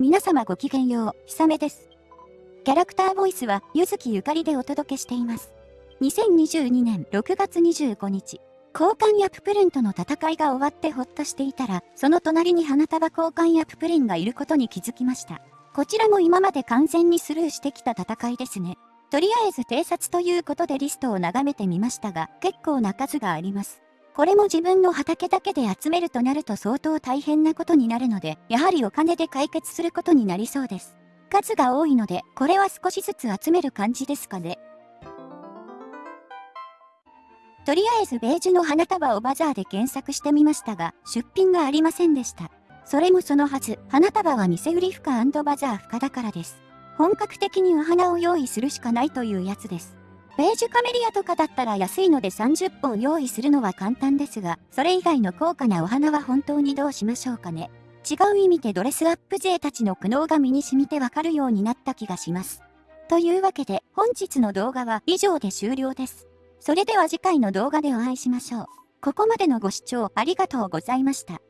皆様ごきげんよう、ひさめです。キャラクターボイスは、ゆずきゆかりでお届けしています。2022年6月25日、交換やププリンとの戦いが終わってほっとしていたら、その隣に花束交換やププリンがいることに気づきました。こちらも今まで完全にスルーしてきた戦いですね。とりあえず偵察ということでリストを眺めてみましたが、結構な数があります。これも自分の畑だけで集めるとなると相当大変なことになるので、やはりお金で解決することになりそうです。数が多いので、これは少しずつ集める感じですかね。とりあえずベージュの花束をバザーで検索してみましたが、出品がありませんでした。それもそのはず、花束は店売り負荷バザー負荷だからです。本格的にお花を用意するしかないというやつです。ベージュカメリアとかだったら安いので30本用意するのは簡単ですが、それ以外の高価なお花は本当にどうしましょうかね。違う意味でドレスアップ勢たちの苦悩が身に染みてわかるようになった気がします。というわけで本日の動画は以上で終了です。それでは次回の動画でお会いしましょう。ここまでのご視聴ありがとうございました。